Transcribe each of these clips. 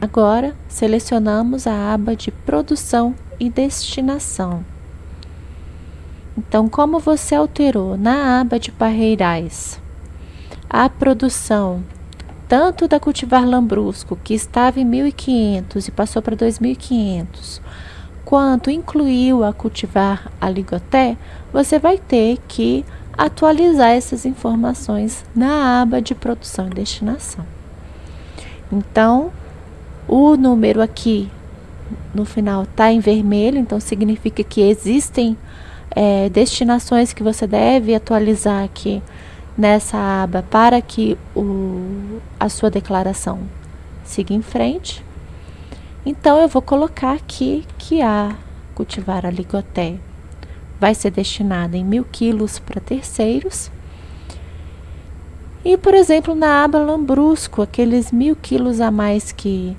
Agora, selecionamos a aba de produção e destinação. Então, como você alterou na aba de parreirais a produção tanto da cultivar lambrusco, que estava em 1.500 e passou para 2.500, quanto incluiu a cultivar aligoté, você vai ter que atualizar essas informações na aba de produção e destinação. Então, o número aqui no final está em vermelho, então significa que existem é, destinações que você deve atualizar aqui nessa aba para que o, a sua declaração siga em frente. Então, eu vou colocar aqui que a cultivar a ligoté vai ser destinada em mil quilos para terceiros. E, por exemplo, na aba lambrusco, aqueles mil quilos a mais que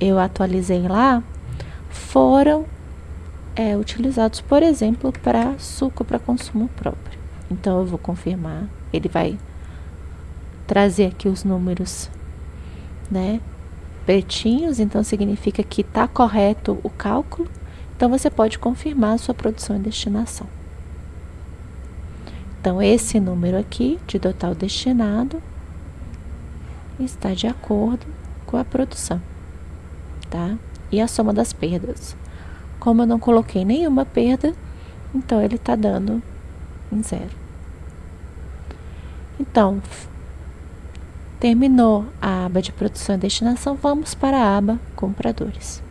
eu atualizei lá, foram é, utilizados, por exemplo, para suco para consumo próprio. Então, eu vou confirmar, ele vai trazer aqui os números, né, pretinhos, então significa que está correto o cálculo. Então, você pode confirmar a sua produção e destinação. Então, esse número aqui de total destinado está de acordo com a produção tá? E a soma das perdas. Como eu não coloquei nenhuma perda, então ele está dando em zero. Então, terminou a aba de produção e destinação, vamos para a aba compradores.